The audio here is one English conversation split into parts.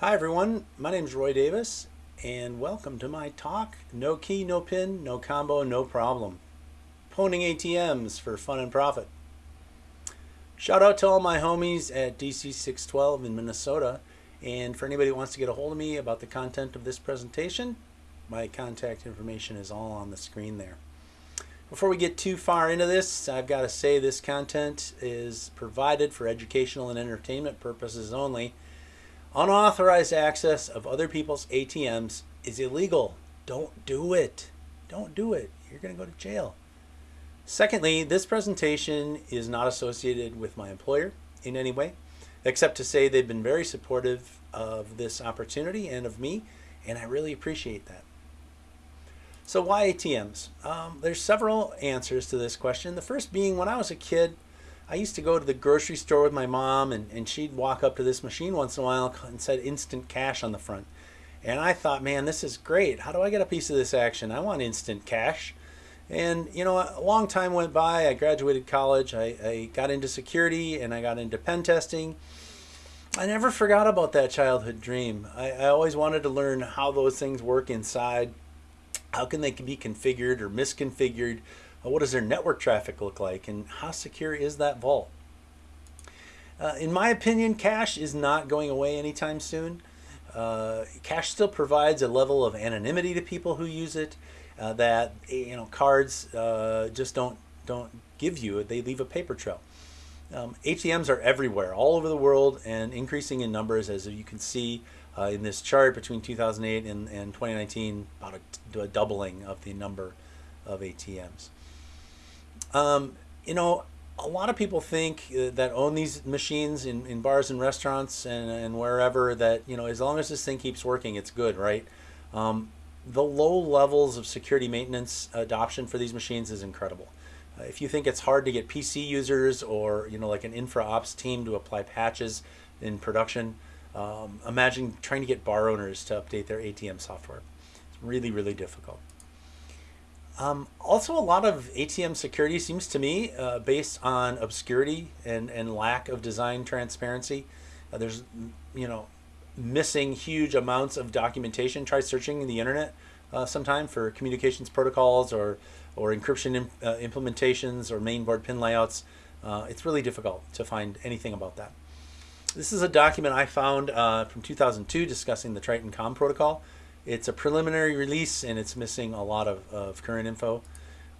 Hi everyone, my name is Roy Davis and welcome to my talk, No Key, No Pin, No Combo, No Problem. Pwning ATMs for fun and profit. Shout out to all my homies at DC612 in Minnesota and for anybody who wants to get a hold of me about the content of this presentation, my contact information is all on the screen there. Before we get too far into this, I've got to say this content is provided for educational and entertainment purposes only Unauthorized access of other people's ATMs is illegal. Don't do it. Don't do it. You're going to go to jail. Secondly, this presentation is not associated with my employer in any way, except to say they've been very supportive of this opportunity and of me, and I really appreciate that. So why ATMs? Um, there's several answers to this question. The first being when I was a kid, I used to go to the grocery store with my mom and, and she'd walk up to this machine once in a while and said instant cash on the front. And I thought, man, this is great. How do I get a piece of this action? I want instant cash. And, you know, a long time went by. I graduated college. I, I got into security and I got into pen testing. I never forgot about that childhood dream. I, I always wanted to learn how those things work inside. How can they be configured or misconfigured? What does their network traffic look like and how secure is that vault? Uh, in my opinion, cash is not going away anytime soon. Uh, cash still provides a level of anonymity to people who use it uh, that you know cards uh, just don't don't give you. They leave a paper trail. Um, ATMs are everywhere, all over the world, and increasing in numbers, as you can see uh, in this chart between 2008 and, and 2019, about a, a doubling of the number of ATMs. Um, you know, a lot of people think uh, that own these machines in, in bars and restaurants and, and wherever that, you know, as long as this thing keeps working, it's good, right? Um, the low levels of security maintenance adoption for these machines is incredible. Uh, if you think it's hard to get PC users or, you know, like an infra ops team to apply patches in production, um, imagine trying to get bar owners to update their ATM software. It's really, really difficult. Um, also, a lot of ATM security seems to me uh, based on obscurity and, and lack of design transparency. Uh, there's, you know, missing huge amounts of documentation. Try searching the internet uh, sometime for communications protocols or, or encryption uh, implementations or mainboard pin layouts. Uh, it's really difficult to find anything about that. This is a document I found uh, from 2002 discussing the Triton COM protocol. It's a preliminary release and it's missing a lot of, of current info.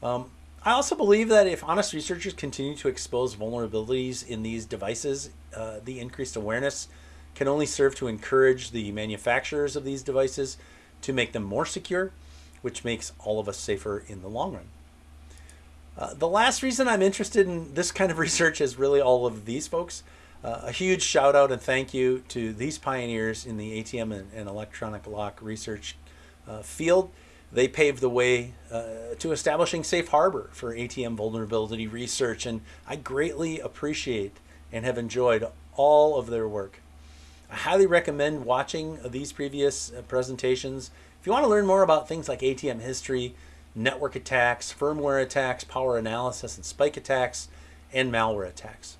Um, I also believe that if honest researchers continue to expose vulnerabilities in these devices, uh, the increased awareness can only serve to encourage the manufacturers of these devices to make them more secure, which makes all of us safer in the long run. Uh, the last reason I'm interested in this kind of research is really all of these folks. Uh, a huge shout out and thank you to these pioneers in the ATM and, and electronic lock research uh, field. They paved the way uh, to establishing safe harbor for ATM vulnerability research, and I greatly appreciate and have enjoyed all of their work. I highly recommend watching these previous uh, presentations. If you want to learn more about things like ATM history, network attacks, firmware attacks, power analysis and spike attacks, and malware attacks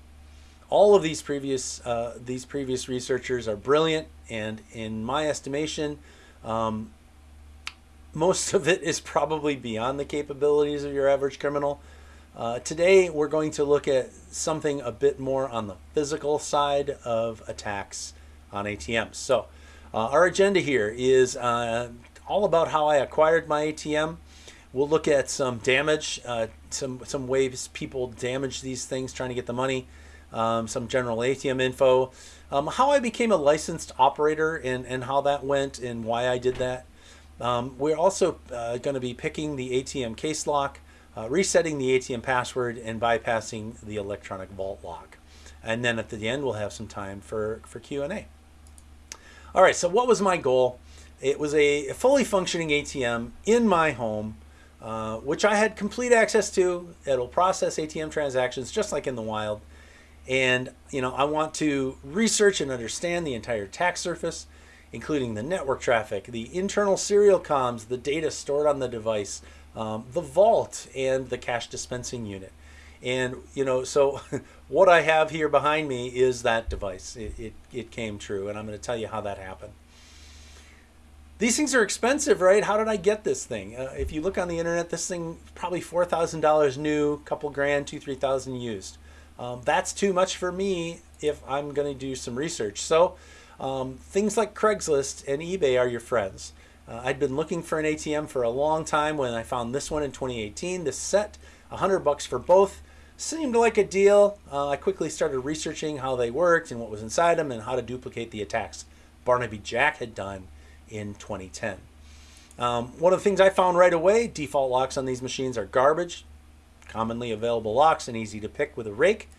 all of these previous uh, these previous researchers are brilliant, and in my estimation, um, most of it is probably beyond the capabilities of your average criminal. Uh, today, we're going to look at something a bit more on the physical side of attacks on ATMs. So, uh, our agenda here is uh, all about how I acquired my ATM. We'll look at some damage, uh, some some ways people damage these things trying to get the money um, some general ATM info, um, how I became a licensed operator and, and how that went and why I did that. Um, we're also uh, going to be picking the ATM case lock, uh, resetting the ATM password, and bypassing the electronic vault lock. And then at the end, we'll have some time for, for Q&A. All right, so what was my goal? It was a fully functioning ATM in my home, uh, which I had complete access to. It'll process ATM transactions just like in the wild. And, you know, I want to research and understand the entire attack surface, including the network traffic, the internal serial comms, the data stored on the device, um, the vault, and the cash dispensing unit. And, you know, so what I have here behind me is that device. It, it, it came true, and I'm going to tell you how that happened. These things are expensive, right? How did I get this thing? Uh, if you look on the internet, this thing probably $4,000 new, couple grand, two, 3,000 used. Um, that's too much for me if I'm going to do some research. So um, things like Craigslist and eBay are your friends. Uh, I'd been looking for an ATM for a long time when I found this one in 2018. This set, 100 bucks for both, seemed like a deal. Uh, I quickly started researching how they worked and what was inside them and how to duplicate the attacks Barnaby Jack had done in 2010. Um, one of the things I found right away, default locks on these machines are garbage, commonly available locks and easy to pick with a rake.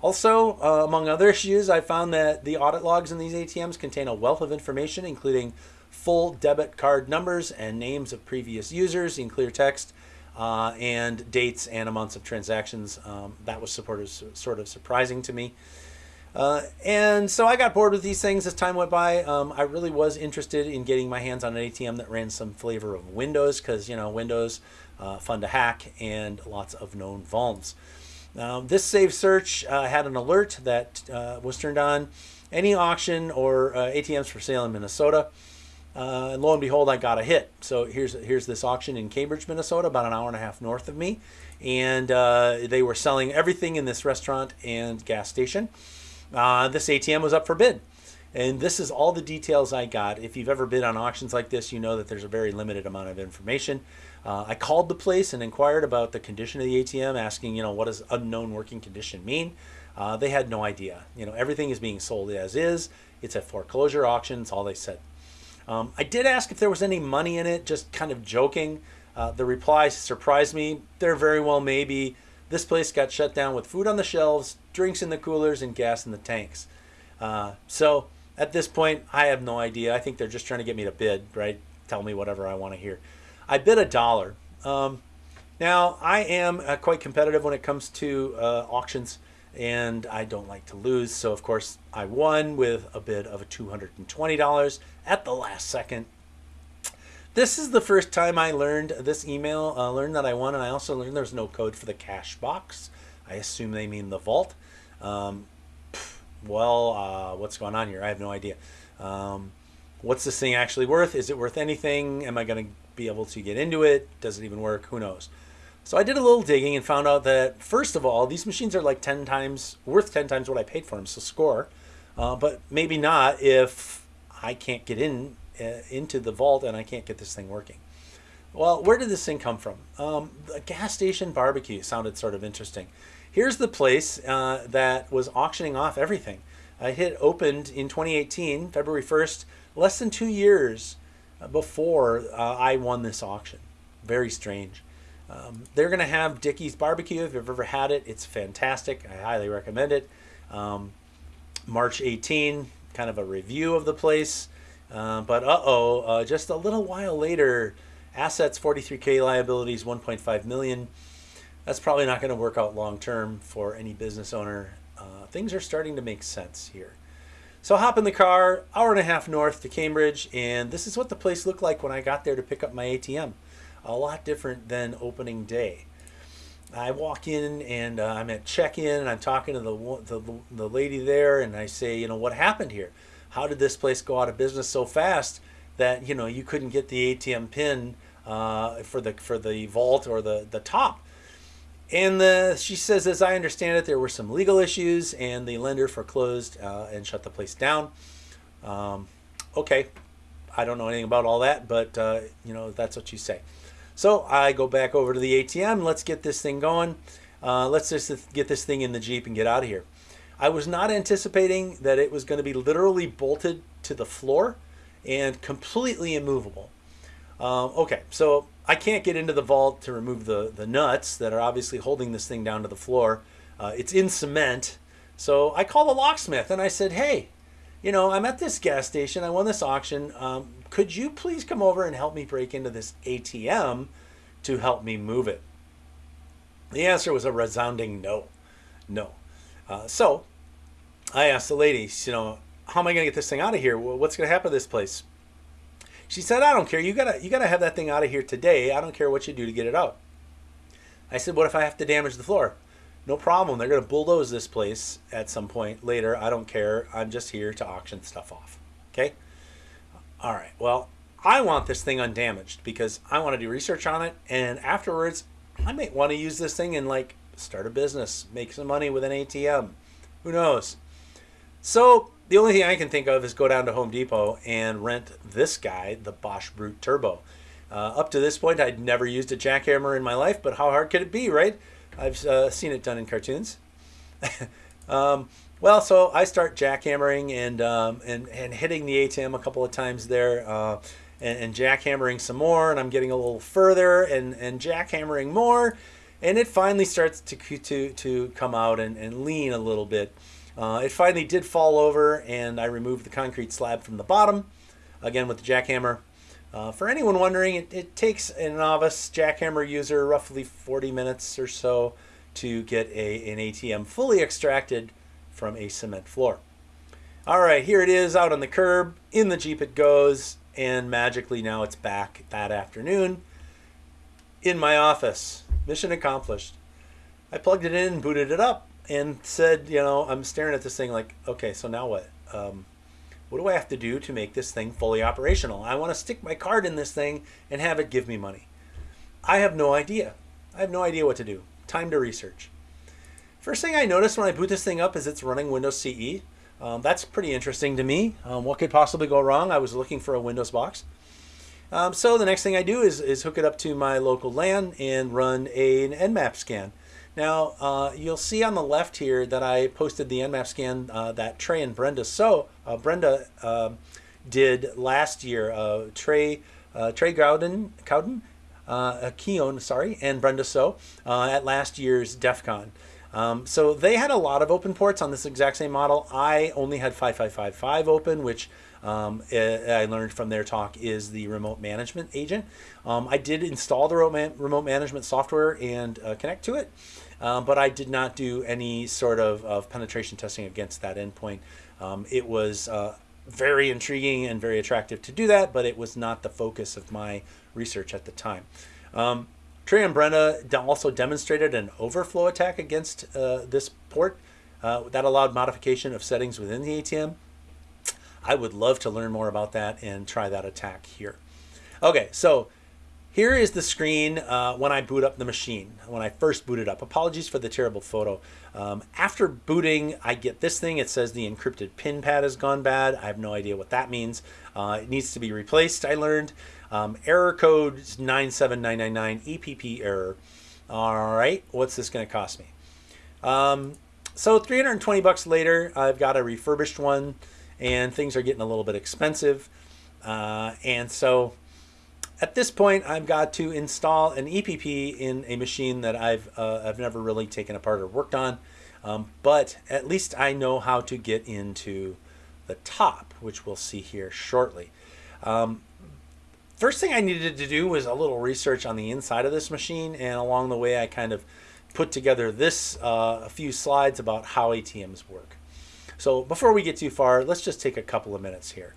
Also, uh, among other issues, I found that the audit logs in these ATMs contain a wealth of information, including full debit card numbers and names of previous users in clear text, uh, and dates and amounts of transactions. Um, that was sort of surprising to me. Uh, and so I got bored with these things as time went by. Um, I really was interested in getting my hands on an ATM that ran some flavor of Windows because, you know, Windows, uh, fun to hack, and lots of known vulns. Um, this Save Search uh, had an alert that uh, was turned on. Any auction or uh, ATMs for sale in Minnesota. And lo and behold, I got a hit. So here's here's this auction in Cambridge, Minnesota, about an hour and a half north of me, and they were selling everything in this restaurant and gas station uh, this ATM was up for bid. And this is all the details I got. If you've ever bid on auctions like this, you know that there's a very limited amount of information. Uh, I called the place and inquired about the condition of the ATM, asking, you know, what does unknown working condition mean? Uh, they had no idea. You know, everything is being sold as is. It's a foreclosure auction. It's all they said. Um, I did ask if there was any money in it, just kind of joking. Uh, the reply surprised me. There very well may be. This place got shut down with food on the shelves, drinks in the coolers, and gas in the tanks. Uh, so at this point, I have no idea. I think they're just trying to get me to bid, right? Tell me whatever I want to hear. I bid a dollar. Um, now, I am uh, quite competitive when it comes to uh, auctions, and I don't like to lose. So, of course, I won with a bid of $220 at the last second. This is the first time I learned this email, uh, learned that I won, and I also learned there's no code for the cash box. I assume they mean the vault. Um, well, uh, what's going on here? I have no idea. Um, what's this thing actually worth? Is it worth anything? Am I going to be able to get into it? Does it even work? Who knows? So I did a little digging and found out that, first of all, these machines are like 10 times, worth 10 times what I paid for them, so score. Uh, but maybe not if I can't get in into the vault and I can't get this thing working. Well, where did this thing come from? Um, the gas station barbecue sounded sort of interesting. Here's the place uh, that was auctioning off everything. I hit opened in 2018, February 1st, less than two years uh, before uh, I won this auction. Very strange. Um, they're going to have Dickey's Barbecue. If you've ever had it, it's fantastic. I highly recommend it. Um, March 18, kind of a review of the place. Uh, but uh-oh, uh, just a little while later, assets 43k, liabilities 1.5 million. That's probably not going to work out long term for any business owner. Uh, things are starting to make sense here. So I hop in the car, hour and a half north to Cambridge, and this is what the place looked like when I got there to pick up my ATM. A lot different than opening day. I walk in and uh, I'm at check-in and I'm talking to the, the, the lady there and I say, you know, what happened here? How did this place go out of business so fast that you know you couldn't get the ATM pin uh, for the for the vault or the the top? And the, she says, as I understand it, there were some legal issues, and the lender foreclosed uh, and shut the place down. Um, okay, I don't know anything about all that, but uh, you know that's what you say. So I go back over to the ATM. Let's get this thing going. Uh, let's just get this thing in the Jeep and get out of here. I was not anticipating that it was going to be literally bolted to the floor and completely immovable. Um, okay, so I can't get into the vault to remove the, the nuts that are obviously holding this thing down to the floor. Uh, it's in cement. So I called the locksmith and I said, hey, you know, I'm at this gas station. I won this auction. Um, could you please come over and help me break into this ATM to help me move it? The answer was a resounding no. No. Uh, so I asked the lady, you know, how am I going to get this thing out of here? What's going to happen to this place? She said, I don't care. You gotta you gotta have that thing out of here today. I don't care what you do to get it out. I said, what if I have to damage the floor? no problem. They're going to bulldoze this place at some point later. I don't care. I'm just here to auction stuff off. Okay? All right. Well, I want this thing undamaged because I want to do research on it. And afterwards, I might want to use this thing in like start a business, make some money with an ATM. Who knows? So the only thing I can think of is go down to Home Depot and rent this guy, the Bosch Brute Turbo. Uh, up to this point, I'd never used a jackhammer in my life, but how hard could it be, right? I've uh, seen it done in cartoons. um, well, so I start jackhammering and, um, and, and hitting the ATM a couple of times there uh, and, and jackhammering some more, and I'm getting a little further and, and jackhammering more, and it finally starts to, to, to come out and, and lean a little bit. Uh, it finally did fall over, and I removed the concrete slab from the bottom, again with the jackhammer. Uh, for anyone wondering, it, it, takes a novice jackhammer user roughly 40 minutes or so to get a, an ATM fully extracted from a cement floor. All right, here it is out on the curb. In the Jeep it goes, and magically now it's back that afternoon in my office. Mission accomplished. I plugged it in, booted it up, and said, you know, I'm staring at this thing like, okay, so now what? Um, what do I have to do to make this thing fully operational? I want to stick my card in this thing and have it give me money. I have no idea. I have no idea what to do. Time to research. First thing I noticed when I boot this thing up is it's running Windows CE. Um, that's pretty interesting to me. Um, what could possibly go wrong? I was looking for a Windows box. Um, so the next thing I do is, is hook it up to my local LAN and run a, an Nmap scan. Now, uh, you'll see on the left here that I posted the Nmap scan uh, that Trey and Brenda so uh, Brenda um, did last year. Uh, Trey uh, Trey Gowden Cowden uh, Keon sorry and Brenda So at last year's DEF CON. Um, so they had a lot of open ports on this exact same model. I only had 5555 open, which um, I learned from their talk is the remote management agent. Um, I did install the remote management software and uh, connect to it, um, but I did not do any sort of, of penetration testing against that endpoint. Um, it was uh, very intriguing and very attractive to do that, but it was not the focus of my research at the time. Um, Trey and Brenda also demonstrated an overflow attack against uh, this port uh, that allowed modification of settings within the ATM. I would love to learn more about that and try that attack here. Okay, so here is the screen uh, when I boot up the machine, when I first boot it up. Apologies for the terrible photo. Um, after booting, I get this thing. It says the encrypted pin pad has gone bad. I have no idea what that means. Uh, it needs to be replaced, I learned. Um, error code 97999, EPP error. All right, what's this going to cost me? Um, so 320 bucks later, I've got a refurbished one and things are getting a little bit expensive. Uh, and so at this point, I've got to install an EPP in a machine that I've, uh, I've never really taken apart or worked on. Um, but at least I know how to get into the top, which we'll see here shortly. Um, first thing I needed to do was a little research on the inside of this machine, and along the way, I kind of put together this uh, a few slides about how ATMs work. So before we get too far, let's just take a couple of minutes here.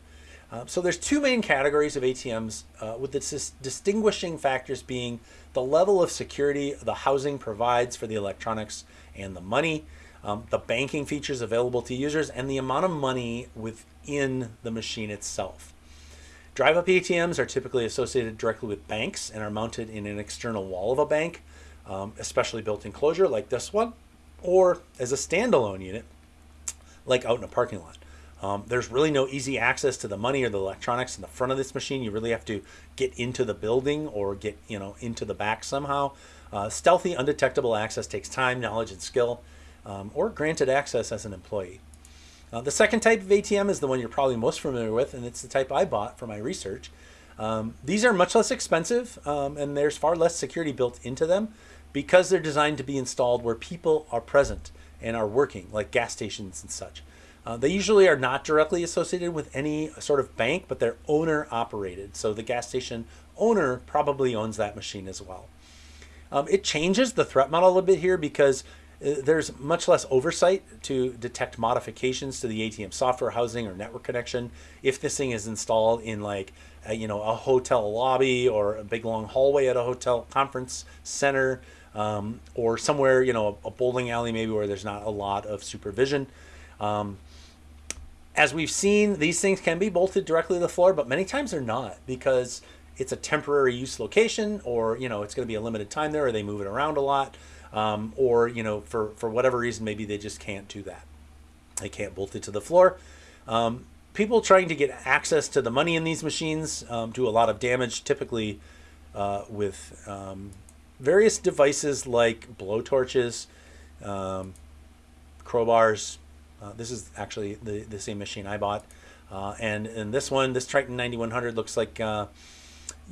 Uh, so there's two main categories of ATMs uh, with the dis distinguishing factors being the level of security the housing provides for the electronics and the money, um, the banking features available to users, and the amount of money within the machine itself. Drive-up ATMs are typically associated directly with banks and are mounted in an external wall of a bank, um, especially built enclosure like this one, or as a standalone unit like out in a parking lot. Um, there's really no easy access to the money or the electronics in the front of this machine. You really have to get into the building or get you know into the back somehow. Uh, stealthy, undetectable access takes time, knowledge, and skill, um, or granted access as an employee. Uh, the second type of ATM is the one you're probably most familiar with, and it's the type I bought for my research. Um, these are much less expensive, um, and there's far less security built into them because they're designed to be installed where people are present and are working, like gas stations and such. Uh, they usually are not directly associated with any sort of bank, but they're owner operated. So the gas station owner probably owns that machine as well. Um, it changes the threat model a little bit here because uh, there's much less oversight to detect modifications to the ATM software housing or network connection. If this thing is installed in like, a, you know, a hotel lobby or a big long hallway at a hotel conference center, um, or somewhere, you know, a, a, bowling alley maybe where there's not a lot of supervision. Um, as we've seen, these things can be bolted directly to the floor, but many times they're not because it's a temporary use location or, you know, it's going to be a limited time there or they move it around a lot. Um, or, you know, for, for whatever reason, maybe they just can't do that. They can't bolt it to the floor. Um, people trying to get access to the money in these machines um, do a lot of damage, typically uh, with um, various devices like blowtorches, um, crowbars, uh, this is actually the, the same machine I bought. Uh, and in this one, this Triton 9100 looks like, uh,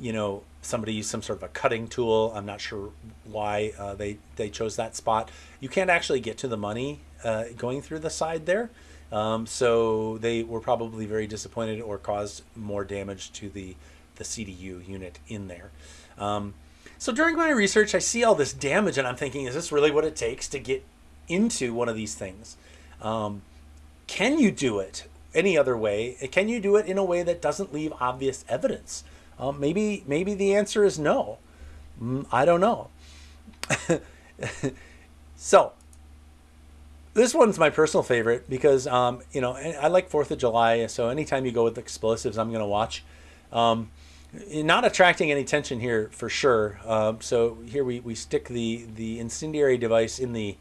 you know, somebody used some sort of a cutting tool. I'm not sure why uh, they, they chose that spot. You can't actually get to the money uh, going through the side there. Um, so they were probably very disappointed or caused more damage to the, the CDU unit in there. Um, so during my research, I see all this damage and I'm thinking, is this really what it takes to get into one of these things? Um, can you do it any other way? Can you do it in a way that doesn't leave obvious evidence? Um, maybe maybe the answer is no. Mm, I don't know. so this one's my personal favorite because um, you know I like Fourth of July. So anytime you go with explosives, I'm going to watch. Not attracting any attention here for sure. Um, so here we, we stick the the incendiary device in the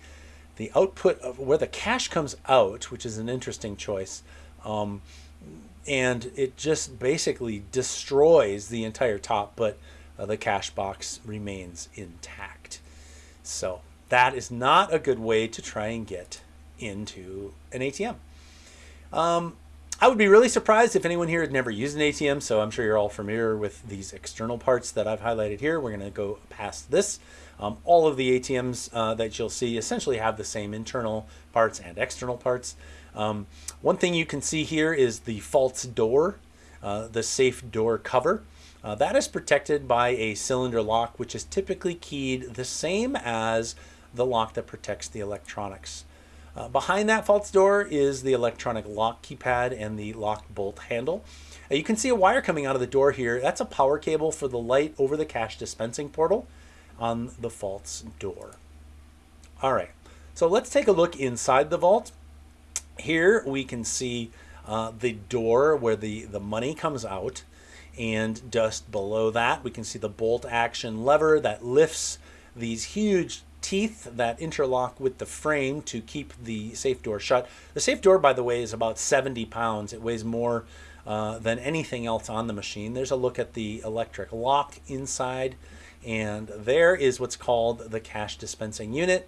the output of where the cash comes out, which is an interesting choice. Um, and it just basically destroys the entire top, but uh, the cash box remains intact. So that is not a good way to try and get into an ATM. Um, I would be really surprised if anyone here had never used an ATM, so I'm sure you're all familiar with these external parts that I've highlighted here. We're going to go past this. Um, all of the ATMs uh, that you'll see essentially have the same internal parts and external parts. Um, one thing you can see here is the false door, uh, the safe door cover. Uh, that is protected by a cylinder lock, which is typically keyed the same as the lock that protects the electronics. Uh, behind that false door is the electronic lock keypad and the lock bolt handle. Uh, you can see a wire coming out of the door here. That's a power cable for the light over the cash dispensing portal on the vault's door. All right, so let's take a look inside the vault. Here we can see uh, the door where the, the money comes out and just below that we can see the bolt action lever that lifts these huge teeth that interlock with the frame to keep the safe door shut. The safe door, by the way, is about 70 pounds. It weighs more uh, than anything else on the machine. There's a look at the electric lock inside. And there is what's called the cash dispensing unit.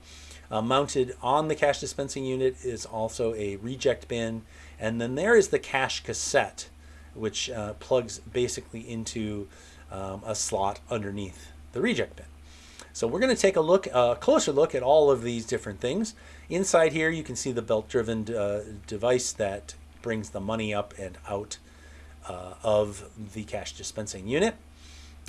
Uh, mounted on the cash dispensing unit is also a reject bin. And then there is the cash cassette, which uh, plugs basically into um, a slot underneath the reject bin. So we're going to take a look, a closer look at all of these different things. Inside here, you can see the belt-driven uh, device that brings the money up and out uh, of the cash dispensing unit.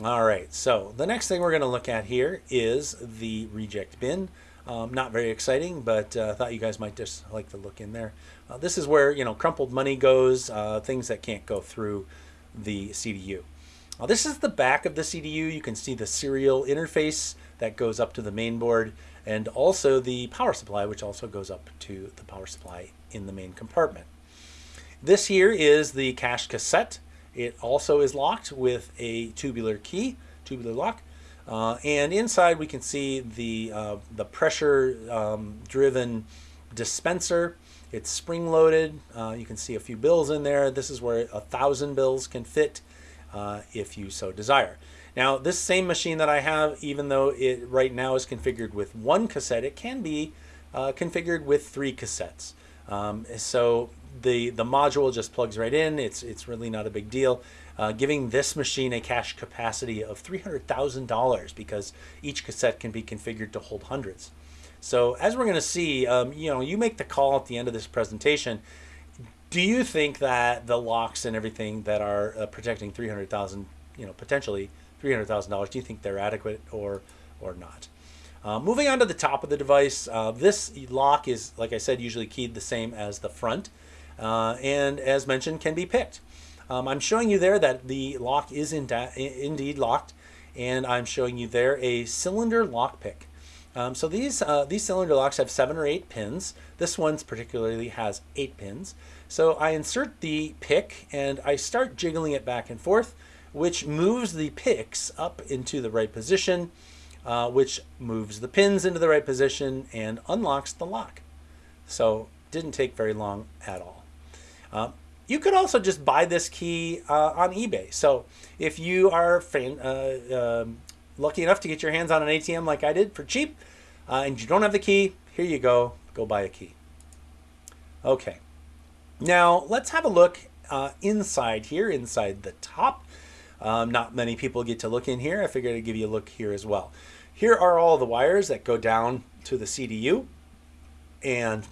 All right, so the next thing we're going to look at here is the reject bin. Um, not very exciting, but I uh, thought you guys might just like to look in there. Uh, this is where you know crumpled money goes, uh, things that can't go through the CDU. Now, this is the back of the CDU. You can see the serial interface that goes up to the main board and also the power supply, which also goes up to the power supply in the main compartment. This here is the cash cassette. It also is locked with a tubular key, tubular lock. Uh, and inside we can see the, uh, the pressure um, driven dispenser. It's spring loaded. Uh, you can see a few bills in there. This is where a thousand bills can fit uh, if you so desire. Now this same machine that I have, even though it right now is configured with one cassette, it can be uh, configured with three cassettes. Um, so the, the module just plugs right in. It's, it's really not a big deal. Uh, giving this machine a cache capacity of $300,000 because each cassette can be configured to hold hundreds. So as we're going to see, um, you know, you make the call at the end of this presentation. Do you think that the locks and everything that are uh, protecting 300,000, you know, potentially $300,000, do you think they're adequate or, or not? Uh, moving on to the top of the device, uh, this lock is, like I said, usually keyed the same as the front, uh, and as mentioned, can be picked. Um, I'm showing you there that the lock is in indeed locked, and I'm showing you there a cylinder lock pick. Um, so these uh, these cylinder locks have seven or eight pins. This one's particularly has eight pins. So I insert the pick and I start jiggling it back and forth, which moves the picks up into the right position, uh, which moves the pins into the right position and unlocks the lock. So didn't take very long at all. Uh, you could also just buy this key uh, on eBay. So if you are uh, um, lucky enough to get your hands on an ATM like I did for cheap, uh, and you don't have the key, here you go. Go buy a key. Okay. Now let's have a look uh, inside here, inside the top. Um, not many people get to look in here. I figured I'd give you a look here as well. Here are all the wires that go down to the CDU. And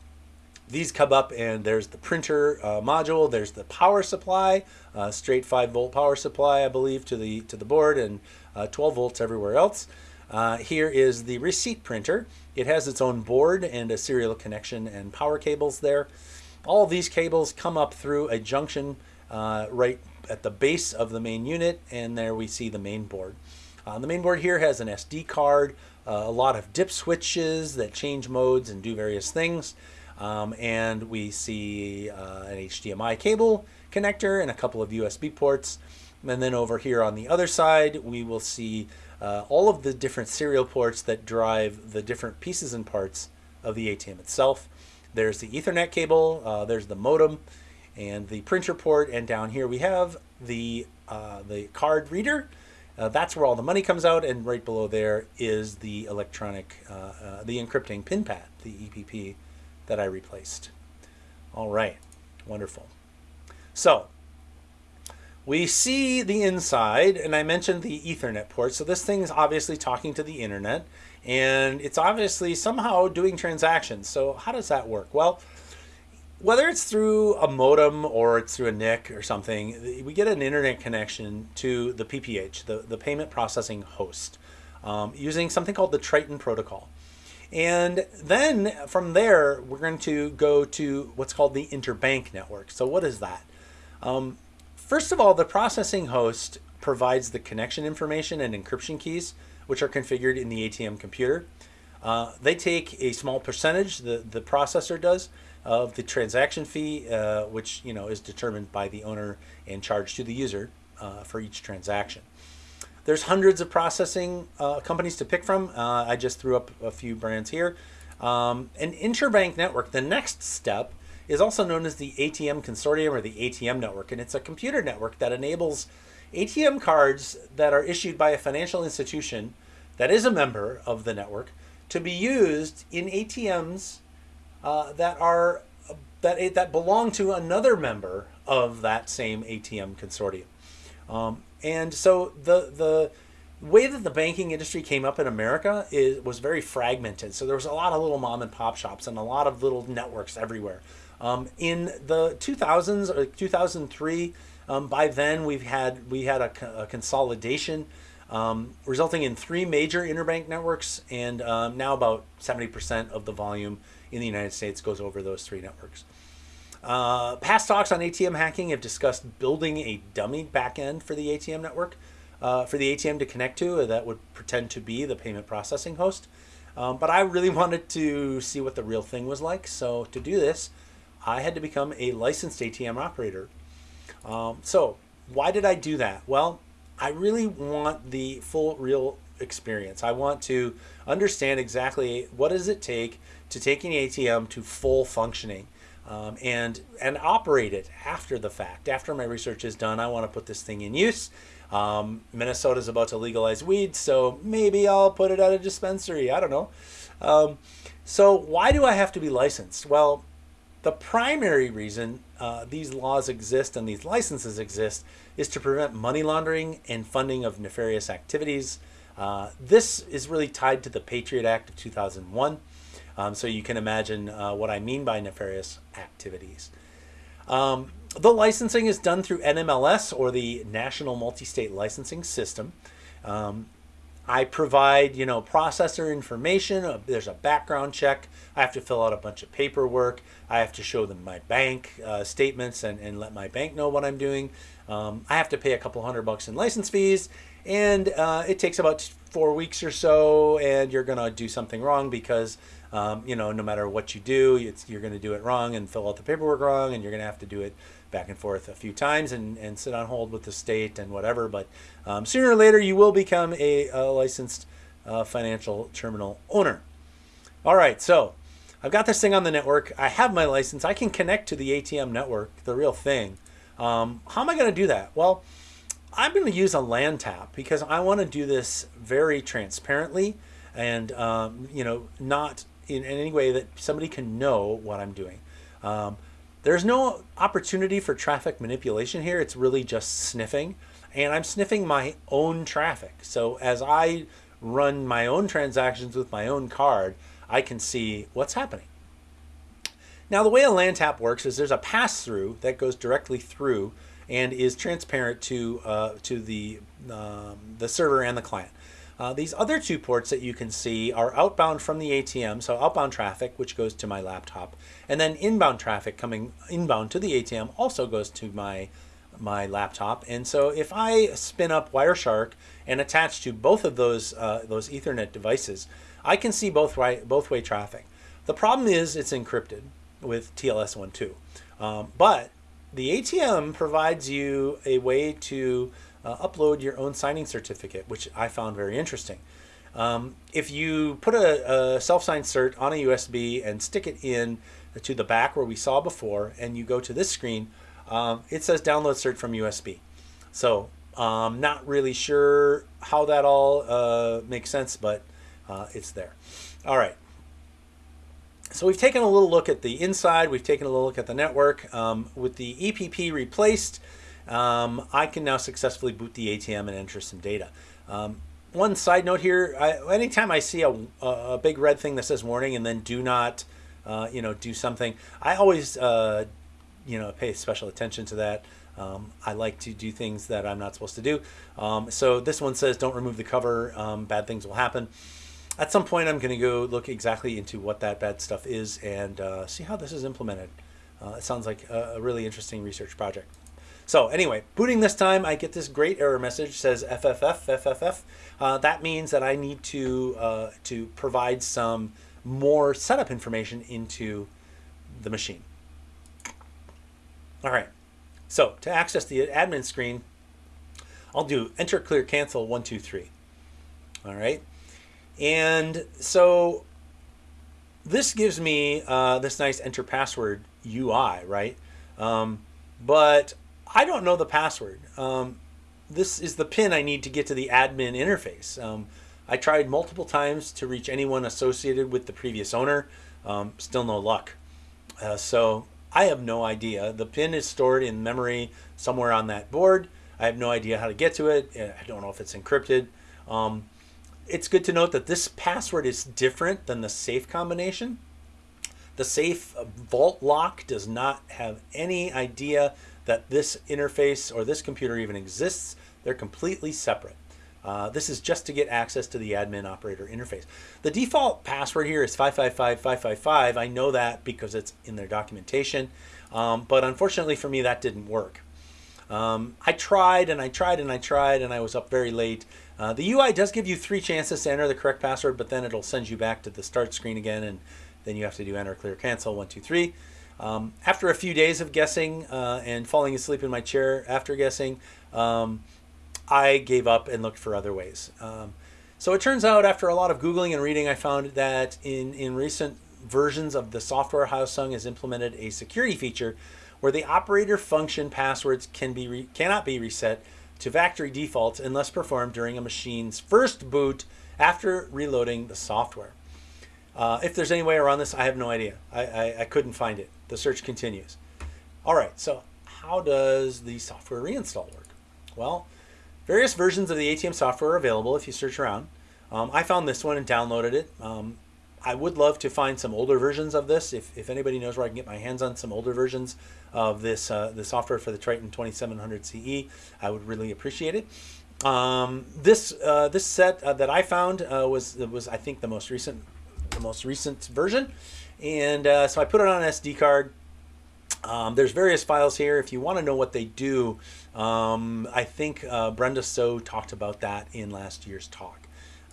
these come up and there's the printer uh, module, there's the power supply, uh, straight 5 volt power supply, I believe, to the, to the board and uh, 12 volts everywhere else. Uh, here is the receipt printer. It has its own board and a serial connection and power cables there. All these cables come up through a junction uh, right at the base of the main unit and there we see the main board. Uh, the main board here has an SD card, a lot of dip switches that change modes and do various things. Um, and we see uh, an HDMI cable connector and a couple of USB ports. And then over here on the other side, we will see uh, all of the different serial ports that drive the different pieces and parts of the ATM itself. There's the Ethernet cable, uh, there's the modem, and the printer port, and down here we have the, uh, the card reader. Uh, that's where all the money comes out, and right below there is the electronic, uh, uh, the encrypting pin pad, the EPP that I replaced. All right, wonderful. So we see the inside, and I mentioned the Ethernet port. So this thing is obviously talking to the internet, and it's obviously somehow doing transactions. So how does that work? Well, whether it's through a modem or it's through a NIC or something, we get an internet connection to the PPH, the, the payment processing host, um, using something called the Triton protocol. And then from there, we're going to go to what's called the interbank network. So what is that? Um, first of all, the processing host provides the connection information and encryption keys, which are configured in the ATM computer. Uh, they take a small percentage, the, the processor does, of the transaction fee, uh, which you know is determined by the owner and charged to the user uh, for each transaction. There's hundreds of processing uh, companies to pick from. Uh, I just threw up a few brands here. Um, an interbank network, the next step, is also known as the ATM Consortium or the ATM Network, and it's a computer network that enables ATM cards that are issued by a financial institution that is a member of the network to be used in ATMs uh, that are that that belong to another member of that same ATM consortium. Um, and so the the way that the banking industry came up in America is was very fragmented. So there was a lot of little mom and pop shops and a lot of little networks everywhere. Um, in the 2000s or 2003, um, by then we've had we had a, a consolidation um, resulting in three major interbank networks, and um, now about 70% of the volume in the United States goes over those three networks. Uh, past talks on ATM hacking have discussed building a dummy backend for the ATM network, uh, for the ATM to connect to uh, that would pretend to be the payment processing host. Um, but I really wanted to see what the real thing was like. So to do this, I had to become a licensed ATM operator. Um, so why did I do that? Well, I really want the full real experience. I want to understand exactly what does it take to take an ATM to full functioning um, and and operate it after the fact. After my research is done, I want to put this thing in use. Um, Minnesota is about to legalize weed, so maybe I'll put it at a dispensary. I don't know. Um, so why do I have to be licensed? Well, the primary reason uh, these laws exist and these licenses exist is to prevent money laundering and funding of nefarious activities. Uh, this is really tied to the Patriot Act of 2001. Um, so you can imagine uh, what I mean by nefarious activities. Um, the licensing is done through NMLS or the National Multi-State Licensing System. Um, I provide, you know, processor information. Uh, there's a background check. I have to fill out a bunch of paperwork. I have to show them my bank uh, statements and, and let my bank know what I'm doing. Um, I have to pay a couple hundred bucks in license fees, and uh, it takes about four weeks or so. And you're gonna do something wrong because, um, you know, no matter what you do, you're gonna do it wrong and fill out the paperwork wrong, and you're gonna have to do it back and forth a few times and, and sit on hold with the state and whatever. But um, sooner or later, you will become a, a licensed uh, financial terminal owner. All right, so I've got this thing on the network. I have my license. I can connect to the ATM network, the real thing. Um, how am I going to do that? Well, I'm going to use a LAN tap because I want to do this very transparently and um, you know not in, any way that somebody can know what I'm doing. Um, there's no opportunity for traffic manipulation here. It's really just sniffing. And I'm sniffing my own traffic. So as I run my own transactions with my own card, I can see what's happening. Now the way a LAN tap works is there's a pass-through that goes directly through and is transparent to, uh, to the, um, the server and the client. Uh, these other two ports that you can see are outbound from the ATM, so outbound traffic, which goes to my laptop, and then inbound traffic coming inbound to the ATM also goes to my my laptop. And so if I spin up Wireshark and attach to both of those uh, those Ethernet devices, I can see both way both way traffic. The problem is it's encrypted with TLS12, um, but the ATM provides you a way to uh, upload your own signing certificate, which I found very interesting. Um, if you put a, a self-signed cert on a USB and stick it in to the back where we saw before, and you go to this screen, um, it says download cert from USB. So um, not really sure how that all uh, makes sense, but uh, it's there. All right. So we've taken a little look at the inside. We've taken a little look at the network. Um, with the EPP replaced, um, I can now successfully boot the ATM and enter some data. Um, one side note here, I, anytime I see a, a, big red thing that says warning and then do not, uh, you know, do something, I always, uh, you know, pay special attention to that. Um, I like to do things that I'm not supposed to do. Um, so this one says don't remove the cover, um, bad things will happen. At some point I'm going to go look exactly into what that bad stuff is and uh, see how this is implemented. Uh, it sounds like a, a really interesting research project. So anyway, booting this time, I get this great error message says FFF, FFF. Uh, that means that I need to, uh, to provide some more setup information into the machine. All right, so to access the admin screen, I'll do enter clear cancel one, two, three. All right, and so this gives me uh, this nice enter password UI, right? Um, but I don't know the password. Um, this is the pin I need to get to the admin interface. Um, I tried multiple times to reach anyone associated with the previous owner. Um, still no luck. Uh, so I have no idea. The pin is stored in memory somewhere on that board. I have no idea how to get to it. I don't know if it's encrypted. Um, it's good to note that this password is different than the safe combination. The safe vault lock does not have any idea that this interface or this computer even exists. They're completely separate. Uh, this is just to get access to the admin operator interface. The default password here is 555555. I know that because it's in their documentation, um, but unfortunately for me that didn't work. Um, I tried and I tried and I tried and I was up very late. Uh, the UI does give you three chances to enter the correct password, but then it'll send you back to the start screen again and then you have to do enter, clear, cancel, one, two, three. Um, after a few days of guessing uh, and falling asleep in my chair after guessing, um, I gave up and looked for other ways. Um, so it turns out after a lot of Googling and reading, I found that in, in recent versions of the software, Hyosung has implemented a security feature where the operator function passwords can be cannot be reset to factory defaults unless performed during a machine's first boot after reloading the software. Uh, if there's any way around this, I have no idea. I, I, I couldn't find it. The search continues. All right, so how does the software reinstall work? Well, various versions of the ATM software are available if you search around. Um, I found this one and downloaded it. Um, I would love to find some older versions of this. If, if anybody knows where I can get my hands on some older versions of this uh, the software for the Triton 2700 CE, I would really appreciate it. Um, this uh, this set uh, that I found uh, was was I think the most recent the most recent version, and uh, so I put it on an SD card. Um, there's various files here. If you want to know what they do, um, I think uh, Brenda So talked about that in last year's talk.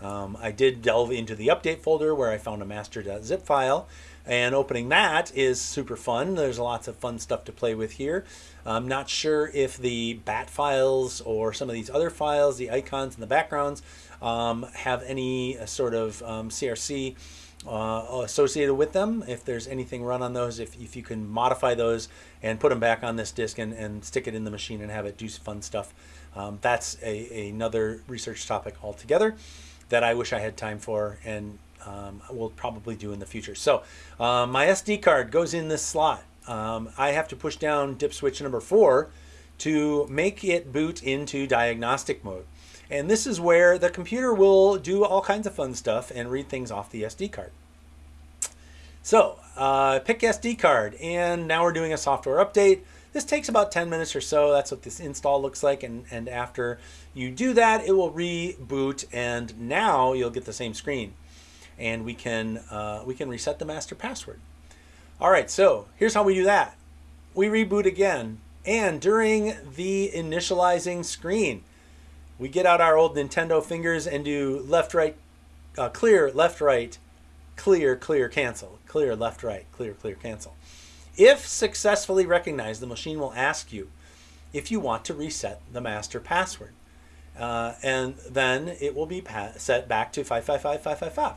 Um, I did delve into the update folder where I found a master.zip file and opening that is super fun. There's lots of fun stuff to play with here. I'm not sure if the bat files or some of these other files, the icons and the backgrounds, um, have any uh, sort of um, CRC uh, associated with them. If there's anything run on those, if, if you can modify those and put them back on this disk and, and stick it in the machine and have it do some fun stuff, um, that's a, another research topic altogether that I wish I had time for and um, we'll probably do in the future. So uh, my SD card goes in this slot. Um, I have to push down dip switch number four to make it boot into diagnostic mode. And this is where the computer will do all kinds of fun stuff and read things off the SD card. So uh, pick SD card and now we're doing a software update. This takes about 10 minutes or so. That's what this install looks like. And, and after you do that, it will reboot and now you'll get the same screen and we can, uh, we can reset the master password. All right, so here's how we do that. We reboot again, and during the initializing screen, we get out our old Nintendo fingers and do left, right, uh, clear, left, right, clear, clear, cancel, clear, left, right, clear, clear, cancel. If successfully recognized, the machine will ask you if you want to reset the master password. Uh, and then it will be set back to 555555.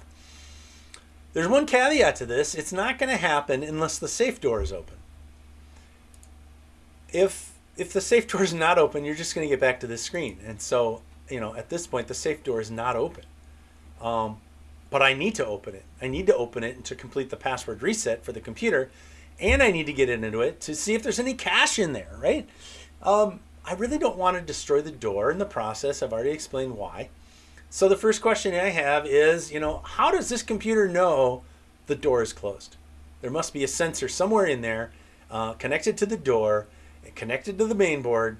There's one caveat to this. It's not going to happen unless the safe door is open. If if the safe door is not open, you're just going to get back to this screen. And so, you know, at this point, the safe door is not open. Um, but I need to open it. I need to open it to complete the password reset for the computer. And I need to get into it to see if there's any cache in there, right? Um, I really don't want to destroy the door in the process. I've already explained why. So the first question I have is, you know, how does this computer know the door is closed? There must be a sensor somewhere in there uh, connected to the door, and connected to the main board.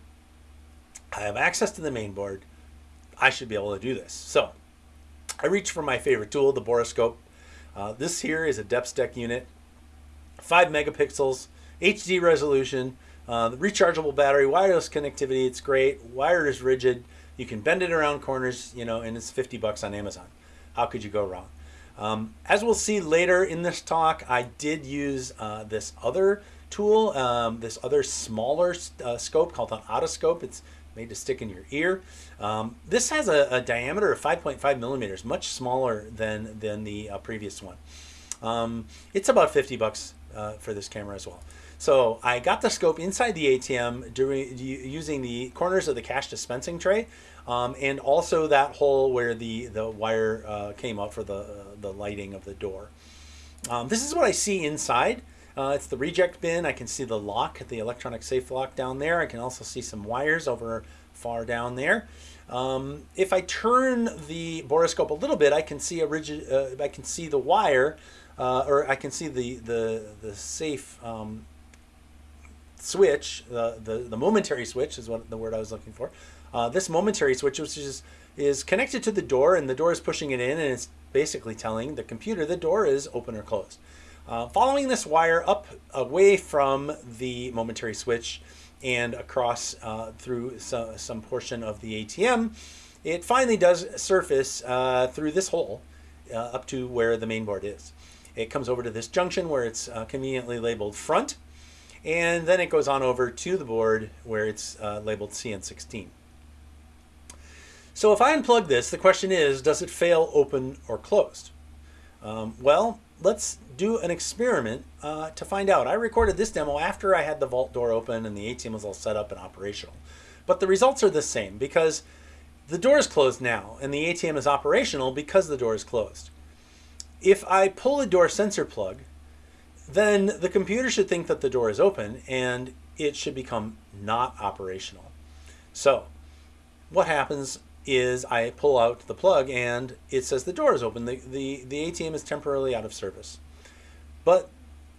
I have access to the main board. I should be able to do this. So I reach for my favorite tool, the borescope. Uh, this here is a DepthStec unit, 5 megapixels, HD resolution, uh, the rechargeable battery, wireless connectivity, it's great. Wire is rigid. You can bend it around corners, you know, and it's 50 bucks on Amazon. How could you go wrong? Um, as we'll see later in this talk, I did use uh, this other tool, um, this other smaller uh, scope called an otoscope. It's made to stick in your ear. Um, this has a, a diameter of 5.5 millimeters, much smaller than, than the uh, previous one. Um, it's about 50 bucks uh, for this camera as well. So I got the scope inside the ATM during, using the corners of the cash dispensing tray um, and also that hole where the, the wire uh, came out for the, uh, the lighting of the door. Um, this is what I see inside. Uh, it's the reject bin. I can see the lock, the electronic safe lock down there. I can also see some wires over far down there. Um, if I turn the boroscope a little bit, I can see a rigid. Uh, I can see the wire, uh, or I can see the the the safe um, switch, the, the, the momentary switch is what the word I was looking for. Uh, this momentary switch, which is, is connected to the door and the door is pushing it in and it's basically telling the computer the door is open or closed. Uh, following this wire up away from the momentary switch and across uh, through some, some portion of the ATM, it finally does surface uh, through this hole uh, up to where the main board is. It comes over to this junction where it's uh, conveniently labeled front and then it goes on over to the board where it's uh, labeled CN16. So if I unplug this, the question is, does it fail open or closed? Um, well, let's do an experiment uh, to find out. I recorded this demo after I had the vault door open and the ATM was all set up and operational. But the results are the same because the door is closed now and the ATM is operational because the door is closed. If I pull a door sensor plug then the computer should think that the door is open and it should become not operational. So what happens is I pull out the plug and it says the door is open. The, the, the ATM is temporarily out of service. But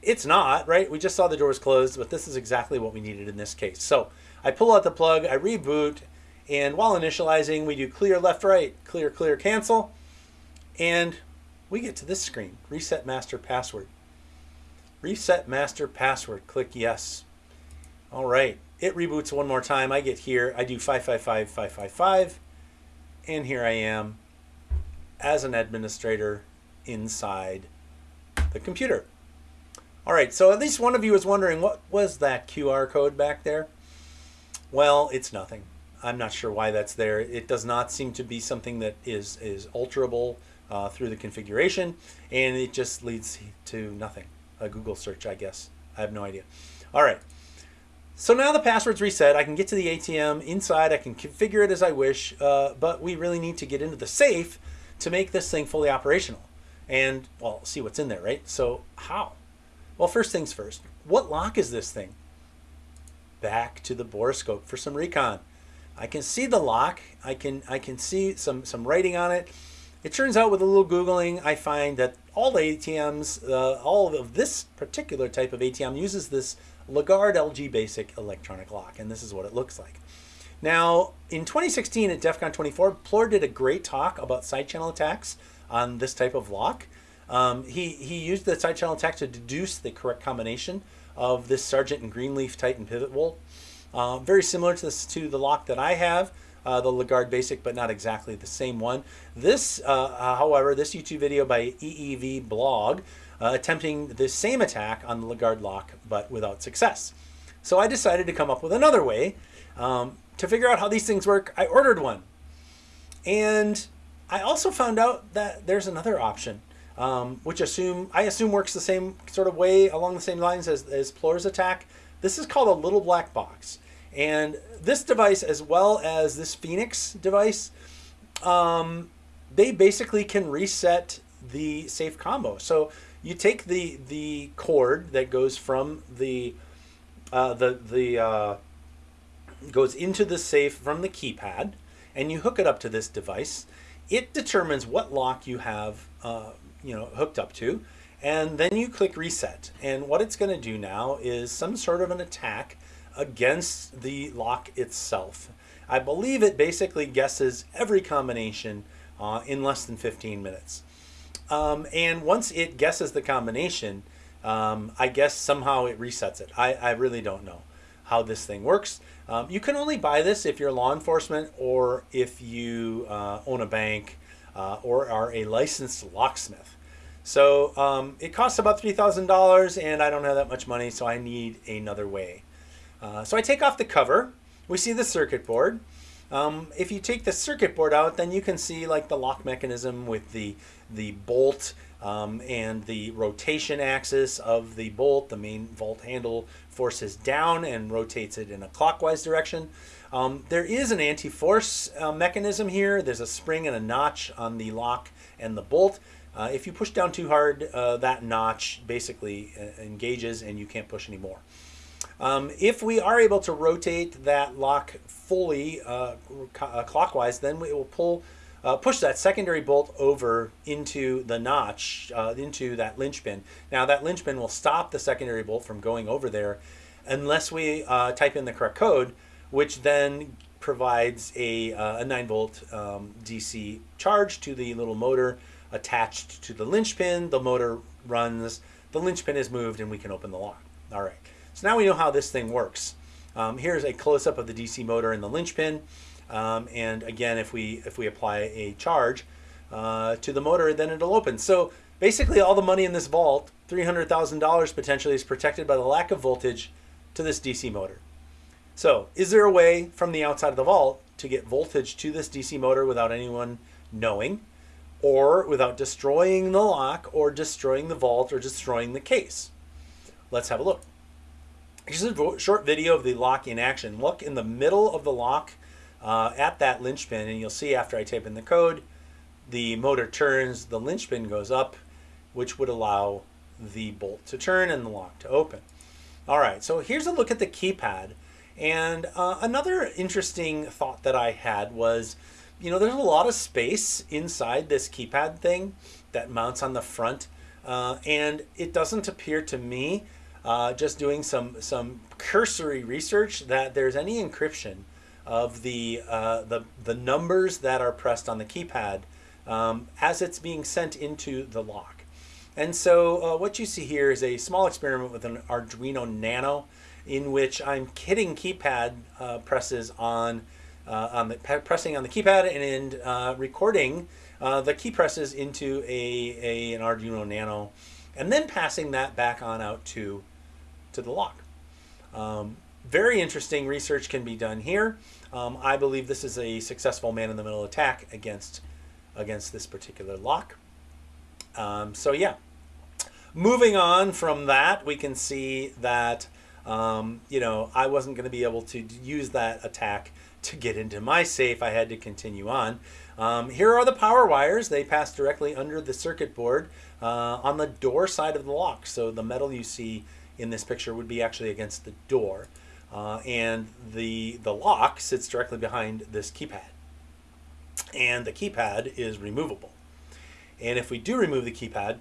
it's not, right? We just saw the doors closed, but this is exactly what we needed in this case. So I pull out the plug, I reboot, And while initializing, we do clear left, right, clear, clear, cancel. And we get to this screen, reset master password. Reset master password, click yes. All right, it reboots one more time. I get here, I do 555, 555, and here I am as an administrator inside the computer. All right, so at least one of you is wondering, what was that QR code back there? Well, it's nothing. I'm not sure why that's there. It does not seem to be something that is, is alterable uh, through the configuration, and it just leads to nothing. A Google search, I guess. I have no idea. All right. So now the password's reset. I can get to the ATM inside. I can configure it as I wish, uh, but we really need to get into the safe to make this thing fully operational. And, well, see what's in there, right? So how? Well, first things first. What lock is this thing? Back to the borescope for some recon. I can see the lock. I can I can see some some writing on it. It turns out with a little Googling, I find that all the ATMs, uh, all of this particular type of ATM uses this Legarde LG Basic electronic lock, and this is what it looks like. Now, in 2016 at DEF CON 24, Plor did a great talk about side channel attacks on this type of lock. Um, he, he used the side channel attack to deduce the correct combination of this Sargent and Greenleaf Titan pivot bolt. Uh, very similar to, this, to the lock that I have, uh, the Legarde Basic, but not exactly the same one. This, uh, however, this YouTube video by EEV Blog uh, attempting the same attack on the Legarde lock, but without success. So I decided to come up with another way um, to figure out how these things work. I ordered one. And I also found out that there's another option, um, which assume I assume works the same sort of way along the same lines as, as attack. This is called a little black box. And this device, as well as this Phoenix device, um, they basically can reset the safe combo. So you take the the cord that goes from the uh, the the uh, goes into the safe from the keypad, and you hook it up to this device. It determines what lock you have, uh, you know, hooked up to, and then you click reset. And what it's going to do now is some sort of an attack against the lock itself. I believe it basically guesses every combination uh, in less than 15 minutes. Um, and once it guesses the combination, um, I guess somehow it resets it. I, I really don't know how this thing works. Um, you can only buy this if you're law enforcement or if you uh, own a bank uh, or are a licensed locksmith. So um, it costs about $3,000 and I don't have that much money, so I need another way. Uh, so I take off the cover. We see the circuit board. Um, if you take the circuit board out, then you can see like the lock mechanism with the, the bolt um, and the rotation axis of the bolt. The main bolt handle forces down and rotates it in a clockwise direction. Um, there is an anti-force uh, mechanism here. There's a spring and a notch on the lock and the bolt. Uh, if you push down too hard, uh, that notch basically uh, engages and you can't push anymore. Um, if we are able to rotate that lock fully uh, uh, clockwise, then we will pull, uh, push that secondary bolt over into the notch, uh, into that linchpin. Now that linchpin will stop the secondary bolt from going over there unless we uh, type in the correct code, which then provides a, uh, a 9 volt um, DC charge to the little motor attached to the linchpin. The motor runs, the linchpin is moved, and we can open the lock. All right. So now we know how this thing works. Um, here's a close-up of the DC motor and the linchpin. Um, and again, if we if we apply a charge uh, to the motor, then it'll open. So basically all the money in this vault, $300,000 potentially, is protected by the lack of voltage to this DC motor. So is there a way from the outside of the vault to get voltage to this DC motor without anyone knowing or without destroying the lock or destroying the vault or destroying the case? Let's have a look. Here's a short video of the lock in action. Look in the middle of the lock uh, at that linchpin and you'll see after I type in the code, the motor turns, the linchpin goes up, which would allow the bolt to turn and the lock to open. All right, so here's a look at the keypad. And uh, another interesting thought that I had was, you know, there's a lot of space inside this keypad thing that mounts on the front. Uh, and it doesn't appear to me uh, just doing some, some cursory research that there's any encryption of the, uh, the, the numbers that are pressed on the keypad um, as it's being sent into the lock. And so uh, what you see here is a small experiment with an Arduino Nano in which I'm hitting keypad uh, presses on, uh, on the, pressing on the keypad and uh, recording the key presses into a, a, an Arduino Nano and then passing that back on out to, to the lock. Um, very interesting research can be done here. Um, I believe this is a successful man-in-the-middle attack against, against this particular lock. Um, so yeah, moving on from that, we can see that, um, you know, I wasn't going to be able to use that attack to get into my safe. I had to continue on. Um, here are the power wires. They pass directly under the circuit board uh, on the door side of the lock. So the metal you see in this picture would be actually against the door. Uh, and the, the lock sits directly behind this keypad. And the keypad is removable. And if we do remove the keypad,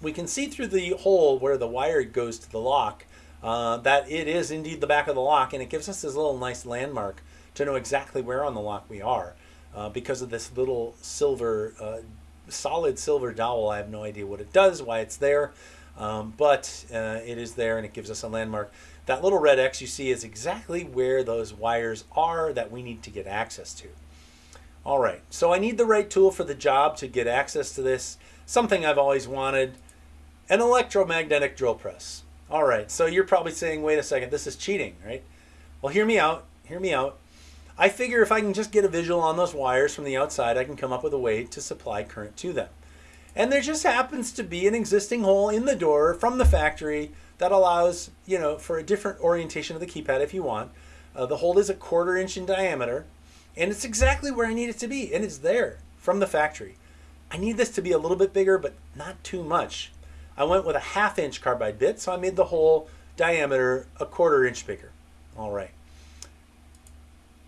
we can see through the hole where the wire goes to the lock uh, that it is indeed the back of the lock and it gives us this little nice landmark to know exactly where on the lock we are uh, because of this little silver, uh, solid silver dowel. I have no idea what it does, why it's there, um, but uh, it is there and it gives us a landmark. That little red X you see is exactly where those wires are that we need to get access to. All right, so I need the right tool for the job to get access to this. Something I've always wanted, an electromagnetic drill press. All right, so you're probably saying, wait a second, this is cheating, right? Well, hear me out, hear me out. I figure if I can just get a visual on those wires from the outside, I can come up with a way to supply current to them. And there just happens to be an existing hole in the door from the factory that allows, you know, for a different orientation of the keypad if you want. Uh, the hole is a quarter inch in diameter and it's exactly where I need it to be and it's there from the factory. I need this to be a little bit bigger but not too much. I went with a half inch carbide bit so I made the hole diameter a quarter inch bigger. All right.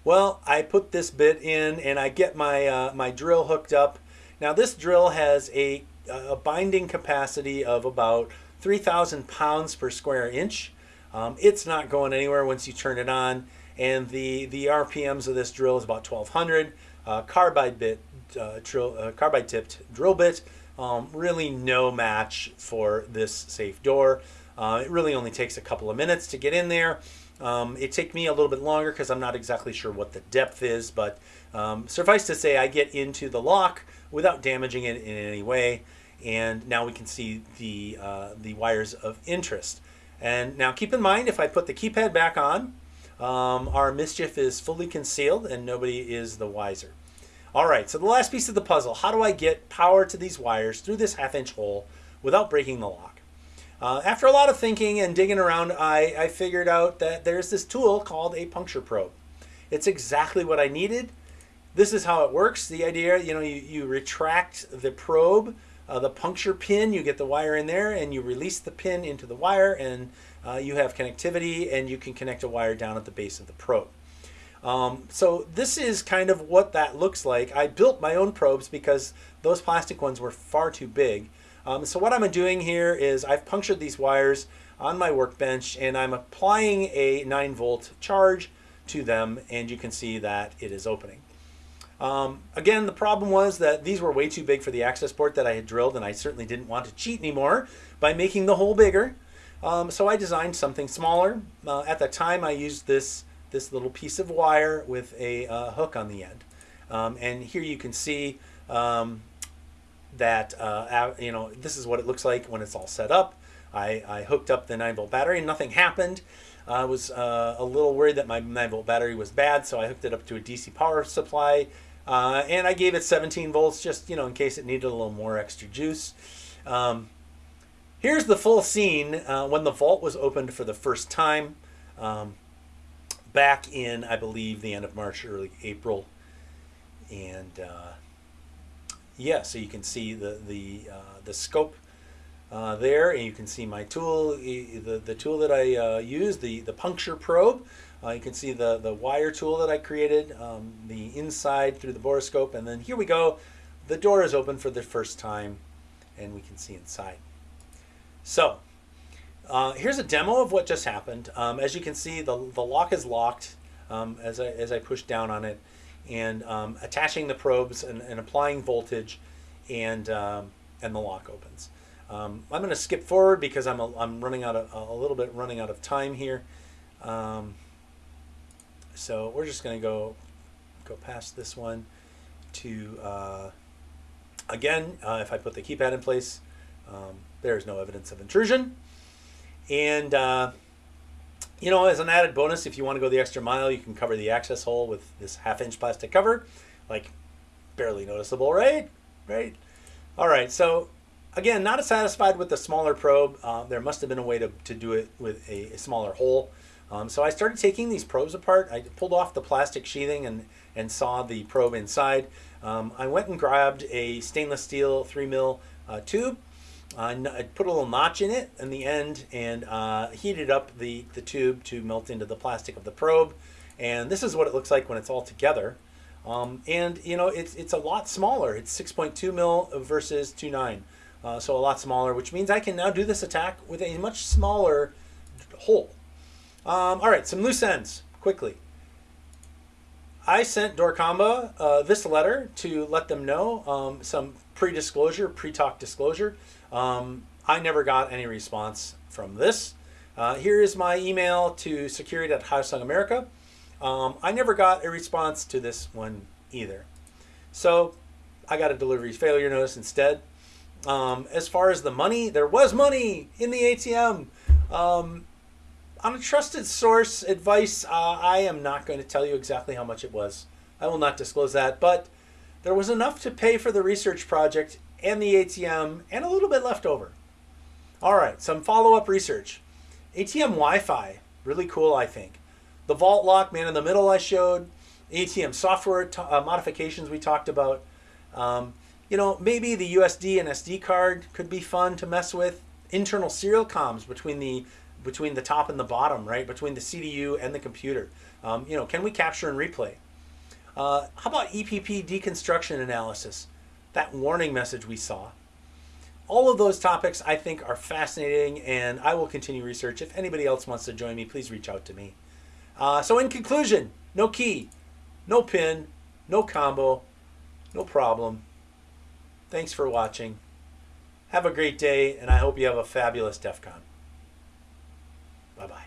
Well, I put this bit in and I get my, uh, my drill hooked up. Now this drill has a, a binding capacity of about 3,000 pounds per square inch. Um, it's not going anywhere once you turn it on. And the, the RPMs of this drill is about 1200. Uh, carbide bit, uh, drill, uh, carbide tipped drill bit. Um, really no match for this safe door. Uh, it really only takes a couple of minutes to get in there. Um, it took me a little bit longer because I'm not exactly sure what the depth is, but um, suffice to say I get into the lock without damaging it in any way. And now we can see the, uh, the wires of interest. And now keep in mind, if I put the keypad back on, um, our mischief is fully concealed and nobody is the wiser. All right, so the last piece of the puzzle, how do I get power to these wires through this half inch hole without breaking the lock? Uh, after a lot of thinking and digging around, I, I figured out that there's this tool called a puncture probe. It's exactly what I needed. This is how it works. The idea, you know, you, you retract the probe, uh, the puncture pin, you get the wire in there and you release the pin into the wire and uh, you have connectivity and you can connect a wire down at the base of the probe. Um, so this is kind of what that looks like. I built my own probes because those plastic ones were far too big. Um, so what I'm doing here is I've punctured these wires on my workbench and I'm applying a 9 volt charge to them and you can see that it is opening. Um, again, the problem was that these were way too big for the access port that I had drilled and I certainly didn't want to cheat anymore by making the hole bigger. Um, so I designed something smaller. Uh, at the time I used this, this little piece of wire with a uh, hook on the end. Um, and here you can see um, that, uh, you know, this is what it looks like when it's all set up. I, I hooked up the 9 volt battery and nothing happened. I was uh, a little worried that my 9 volt battery was bad, so I hooked it up to a DC power supply. Uh, and I gave it 17 volts just, you know, in case it needed a little more extra juice. Um, here's the full scene uh, when the vault was opened for the first time um, back in, I believe, the end of March, early April. And uh, yeah, so you can see the the uh, the scope uh, there, and you can see my tool, the the tool that I uh, use, the the puncture probe. Uh, you can see the the wire tool that I created, um, the inside through the borescope, and then here we go. The door is open for the first time, and we can see inside. So. Uh, here's a demo of what just happened. Um, as you can see, the, the lock is locked. um, as, I, as I push down on it and um, attaching the probes and, and applying voltage and, um, and the lock opens. Um, I'm going to skip forward because I'm, a, I'm running out of, a little bit running out of time here. Um, so we're just going to go go past this one to, uh, again, uh, if I put the keypad in place, um, there's no evidence of intrusion. And, uh, you know, as an added bonus, if you want to go the extra mile, you can cover the access hole with this half inch plastic cover, like barely noticeable, right? Right. All right. So again, not satisfied with the smaller probe. Uh, there must have been a way to, to do it with a, a smaller hole. Um, so I started taking these probes apart. I pulled off the plastic sheathing and, and saw the probe inside. Um, I went and grabbed a stainless steel 3 mil uh, tube. I put a little notch in it in the end and uh, heated up the, the tube to melt into the plastic of the probe. And this is what it looks like when it's all together. Um, and you know, it's, it's a lot smaller. It's 6.2 mil versus 2.9. Uh, so a lot smaller, which means I can now do this attack with a much smaller hole. Um, all right, some loose ends, quickly. I sent Dorkamba uh, this letter to let them know um, some pre-disclosure, pre-talk disclosure. Um, I never got any response from this. Uh, here is my email to security at Hyosung America. Um, I never got a response to this one either. So I got a delivery failure notice instead. Um, as far as the money, there was money in the ATM. On a trusted source advice, uh, I am not going to tell you exactly how much it was. I will not disclose that, but there was enough to pay for the research project and the ATM and a little bit left over. All right, some follow-up research. ATM Wi-Fi, really cool, I think. The vault lock, man in the middle I showed. ATM software uh, modifications we talked about. Um, you know, maybe the USD and SD card could be fun to mess with. Internal serial comms between the between the top and the bottom, right? Between the CDU and the computer. Um, you know, can we capture and replay? Uh, how about EPP deconstruction analysis? That warning message we saw. All of those topics I think are fascinating and I will continue research. If anybody else wants to join me, please reach out to me. Uh, so in conclusion, no key, no pin, no combo, no problem. Thanks for watching. Have a great day and I hope you have a fabulous DEF CON. Bye bye.